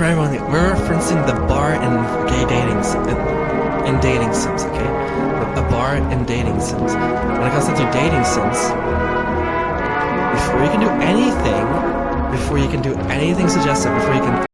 primarily we're referencing the bar in gay dating in dating sims, okay? A bar in dating sims. When it comes to dating sims, before you can do anything, before you can do anything suggestive, before you can